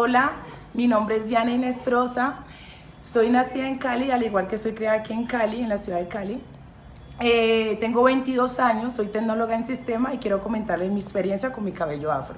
Hola, mi nombre es Diana Inestrosa. Soy nacida en Cali, al igual que soy criada aquí en Cali, en la ciudad de Cali. Eh, tengo 22 años, soy tecnóloga en sistema y quiero comentarles mi experiencia con mi cabello afro.